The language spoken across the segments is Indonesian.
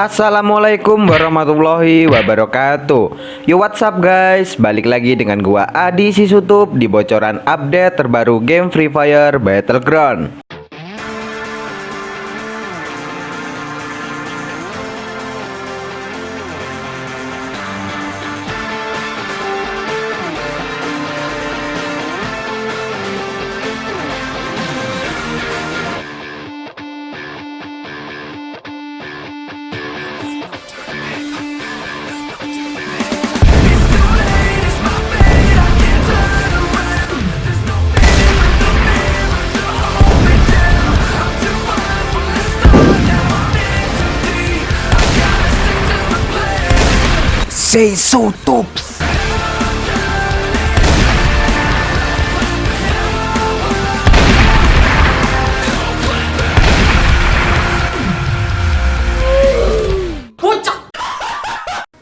Assalamualaikum warahmatullahi wabarakatuh. Yo what's up guys? Balik lagi dengan gua Adi Sisutup Di bocoran update terbaru game Free Fire Battleground Say so tops.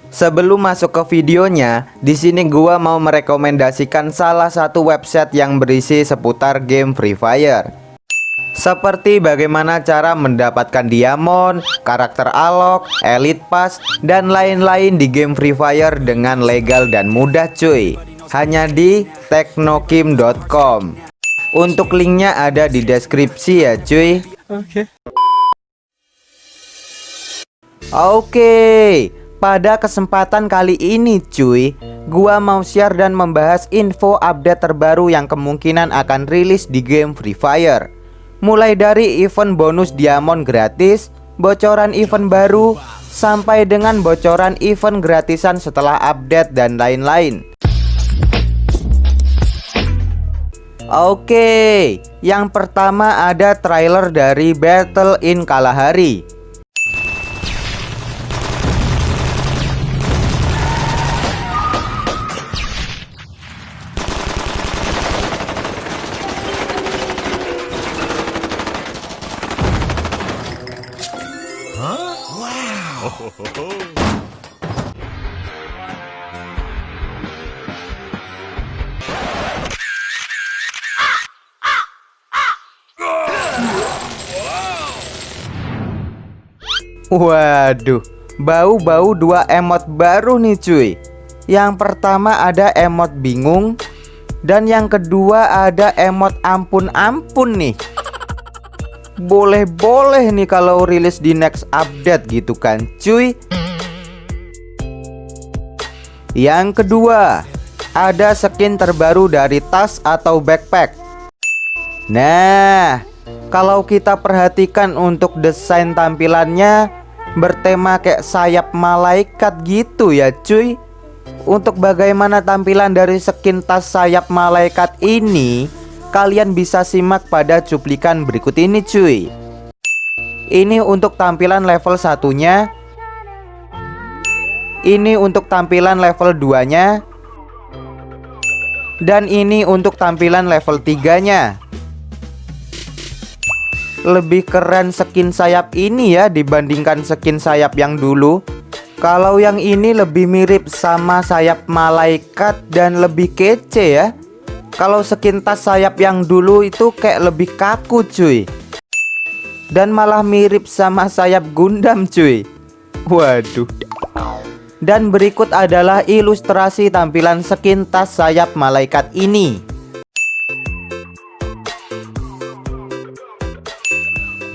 Sebelum masuk ke videonya, di sini gua mau merekomendasikan salah satu website yang berisi seputar game Free Fire. Seperti bagaimana cara mendapatkan diamond, karakter alok, elite pass, dan lain-lain di game Free Fire dengan legal dan mudah cuy. Hanya di teknokim.com. Untuk linknya ada di deskripsi ya cuy. Oke. Oke, pada kesempatan kali ini cuy, gua mau share dan membahas info update terbaru yang kemungkinan akan rilis di game Free Fire. Mulai dari event bonus diamond gratis, bocoran event baru, sampai dengan bocoran event gratisan setelah update dan lain-lain. Oke, yang pertama ada trailer dari Battle in Kalahari. Waduh, bau-bau dua emot baru nih cuy. Yang pertama ada emot bingung Dan yang kedua ada emot ampun-ampun nih Boleh-boleh nih kalau rilis di next update gitu kan cuy. Yang kedua Ada skin terbaru dari tas atau backpack. Nah kalau kita perhatikan untuk desain tampilannya bertema kayak sayap malaikat gitu ya cuy. Untuk bagaimana tampilan dari skin tas sayap malaikat ini Kalian bisa simak pada cuplikan berikut ini cuy. Ini untuk tampilan level satunya. Ini untuk tampilan level 2 nya Dan ini untuk tampilan level 3 nya lebih keren skin sayap ini ya dibandingkan skin sayap yang dulu. Kalau yang ini lebih mirip sama sayap malaikat dan lebih kece ya Kalau skin tas sayap yang dulu itu kayak lebih kaku cuy. Dan malah mirip sama sayap Gundam cuy. Waduh. Dan berikut adalah ilustrasi tampilan skin tas sayap malaikat ini.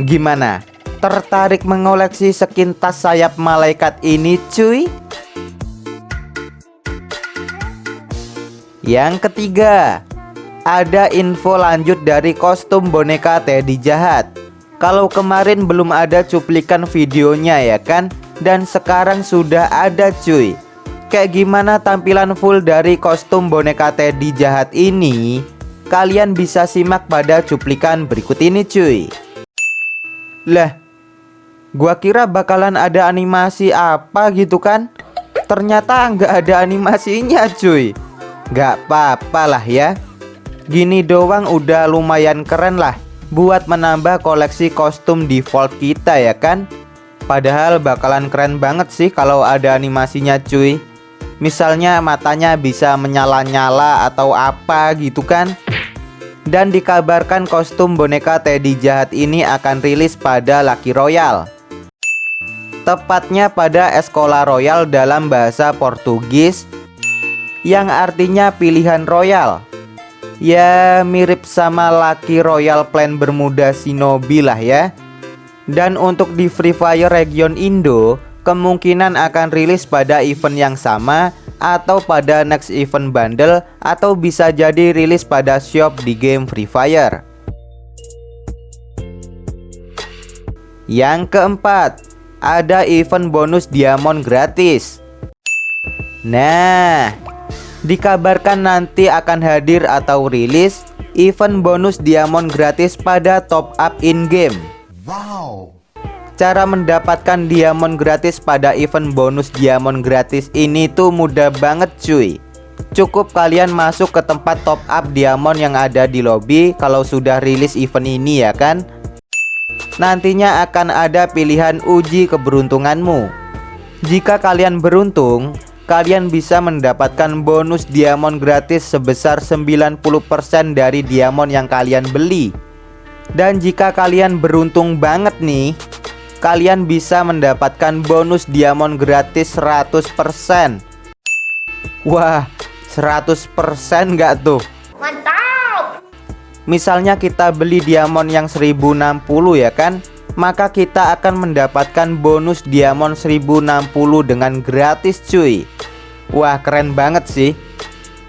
Gimana? Tertarik mengoleksi skin tas sayap malaikat ini cuy? Yang ketiga Ada info lanjut dari kostum boneka Teddy Jahat Kalau kemarin belum ada cuplikan videonya ya kan Dan sekarang sudah ada cuy Kayak gimana tampilan full dari kostum boneka Teddy Jahat ini Kalian bisa simak pada cuplikan berikut ini cuy lah, gua kira bakalan ada animasi apa gitu kan? Ternyata nggak ada animasinya cuy. Gak apa-apa lah ya. Gini doang udah lumayan keren lah buat menambah koleksi kostum default kita ya kan? Padahal bakalan keren banget sih kalau ada animasinya cuy. Misalnya matanya bisa menyala-nyala atau apa gitu kan? Dan dikabarkan kostum boneka Teddy jahat ini akan rilis pada Lucky Royale Tepatnya pada Escola Royal dalam bahasa Portugis Yang artinya pilihan royal Ya mirip sama Lucky Royal Plan Bermuda Shinobi lah ya Dan untuk di Free Fire region Indo Kemungkinan akan rilis pada event yang sama Atau pada next event bundle Atau bisa jadi rilis pada shop di game Free Fire Yang keempat, ada event bonus diamond gratis. Nah, dikabarkan nanti akan hadir atau rilis event bonus diamond gratis pada top up in-game. Wow. Cara mendapatkan diamond gratis pada event bonus diamond gratis ini tuh mudah banget cuy. Cukup kalian masuk ke tempat top up diamond yang ada di lobby kalau sudah rilis event ini ya kan nantinya akan ada pilihan uji keberuntunganmu. Jika kalian beruntung, kalian bisa mendapatkan bonus diamond gratis sebesar 90% dari diamond yang kalian beli. Dan jika kalian beruntung banget nih, kalian bisa mendapatkan bonus diamond gratis 100%. Wah, 100% nggak tuh? Misalnya kita beli diamond yang 1060 ya kan Maka kita akan mendapatkan bonus diamond 1060 dengan gratis cuy. Wah keren banget sih.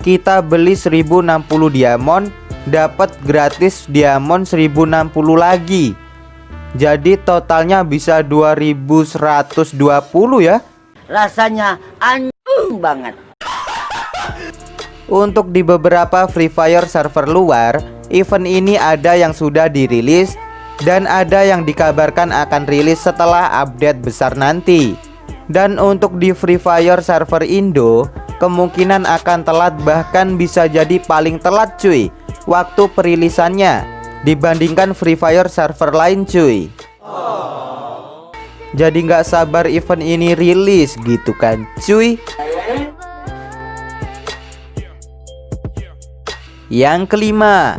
Kita beli 1060 diamond Dapat gratis diamond 1060 lagi. Jadi totalnya bisa 2120 ya. Rasanya anjing banget. Untuk di beberapa Free Fire server luar event ini ada yang sudah dirilis dan ada yang dikabarkan akan rilis setelah update besar nanti. Dan untuk di Free Fire server Indo, kemungkinan akan telat bahkan bisa jadi paling telat cuy waktu perilisannya dibandingkan Free Fire server lain cuy. Jadi nggak sabar event ini rilis gitu kan cuy. Yang kelima,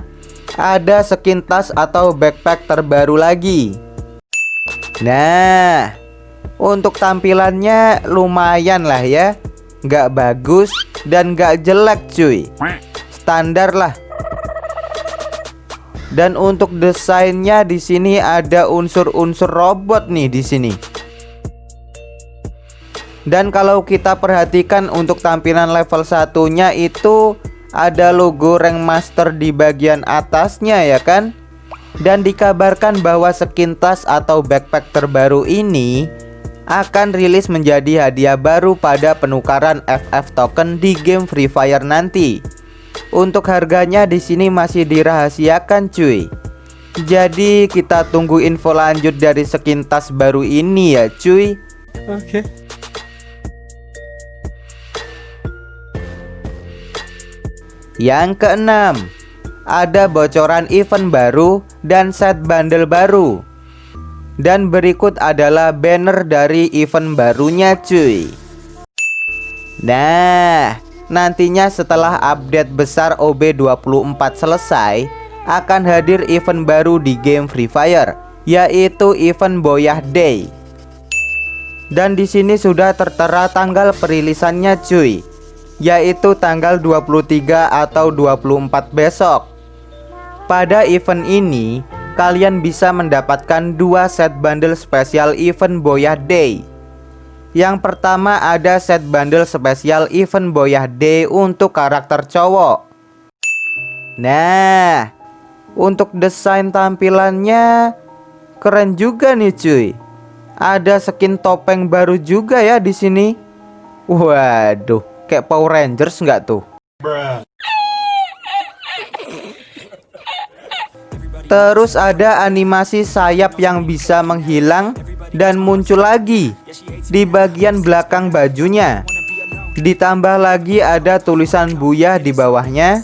ada skin tas atau backpack terbaru lagi. Nah Untuk tampilannya lumayan lah ya. Nggak bagus dan nggak jelek cuy. Standar lah. Dan untuk desainnya di sini ada unsur-unsur robot nih di sini. Dan kalau kita perhatikan untuk tampilan level satunya itu ada logo rank master di bagian atasnya ya kan dan dikabarkan bahwa skin tas atau backpack terbaru ini akan rilis menjadi hadiah baru pada penukaran FF token di game Free Fire nanti. Untuk harganya di sini masih dirahasiakan cuy. Jadi kita tunggu info lanjut dari skin tas baru ini ya cuy. Oke. Okay. Yang keenam, ada bocoran event baru dan set bundle baru. Dan berikut adalah banner dari event barunya cuy. Nah, nantinya setelah update besar OB24 selesai, akan hadir event baru di game Free Fire, yaitu event Boyah Day. Dan di sini sudah tertera tanggal perilisannya cuy yaitu tanggal 23 atau 24 besok. Pada event ini, kalian bisa mendapatkan dua set bundle spesial event Boyah Day. Yang pertama ada set bundle spesial event Boyah Day untuk karakter cowok. Nah, untuk desain tampilannya keren juga nih cuy. Ada skin topeng baru juga ya di sini. Waduh, Kayak Power Rangers nggak tuh? Terus ada animasi sayap yang bisa menghilang dan muncul lagi di bagian belakang bajunya. Ditambah lagi ada tulisan Buya di bawahnya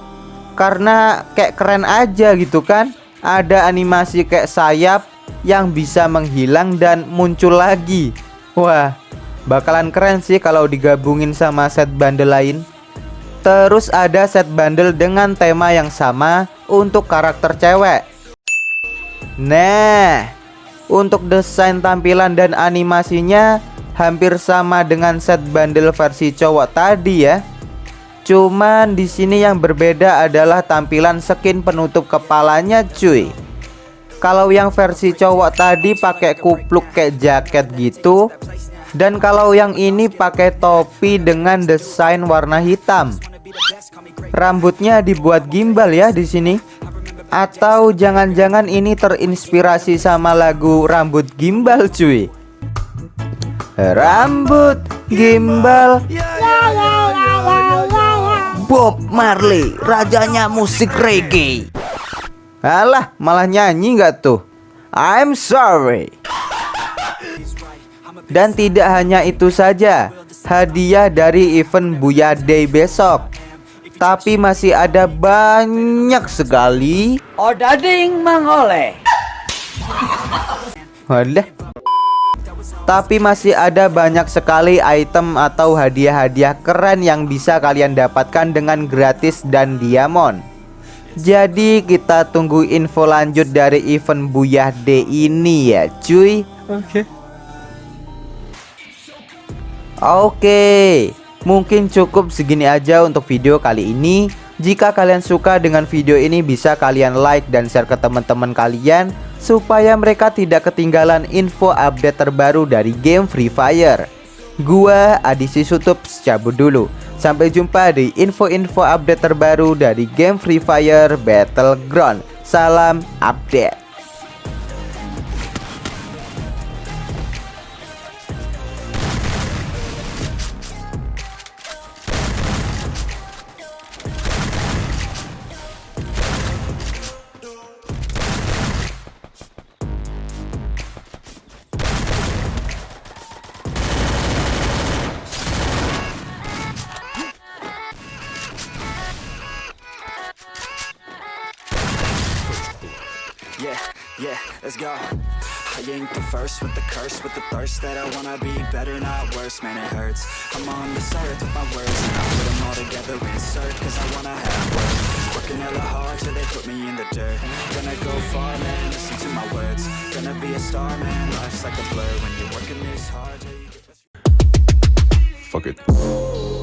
Karena kayak keren aja gitu kan. Ada animasi kayak sayap yang bisa menghilang dan muncul lagi. Wah bakalan keren sih kalau digabungin sama set bundle lain. Terus ada set bundle dengan tema yang sama untuk karakter cewek. Nah Untuk desain tampilan dan animasinya Hampir sama dengan set bundle versi cowok tadi ya Cuman di sini yang berbeda adalah tampilan skin penutup kepalanya cuy Kalau yang versi cowok tadi pakai kupluk kayak jaket gitu Dan kalau yang ini pakai topi dengan desain warna hitam Rambutnya dibuat gimbal ya di sini. Atau jangan-jangan ini terinspirasi sama lagu Rambut Gimbal cuy. Rambut gimbal. Bob Marley, rajanya musik reggae. Alah, malah nyanyi nggak tuh? I'm sorry. Dan tidak hanya itu saja, hadiah dari event Buya Day besok tapi masih ada banyak sekali Odading mengoleh Wadah Tapi masih ada banyak sekali item atau hadiah-hadiah keren yang bisa kalian dapatkan dengan gratis dan diamond Jadi kita tunggu info lanjut dari event Buyah D ini ya cuy Oke okay. Oke okay. Mungkin cukup segini aja untuk video kali ini Jika kalian suka dengan video ini bisa kalian like dan share ke teman-teman kalian Supaya mereka tidak ketinggalan info update terbaru dari game Free Fire. Gua Adisi Sutup cabut dulu. Sampai jumpa di info-info update terbaru dari game Free Fire Battleground. Salam update go. I ain't the first with the curse With the thirst that I wanna be better, not worse. Man, it hurts. I'm on this earth with my words. And I put them all together, insert Cause I wanna have words Working hella hard till they put me in the dirt. Gonna go far, man, listen to my words. Gonna be a star, man, life's like a blur. When you're working this hard Fuck it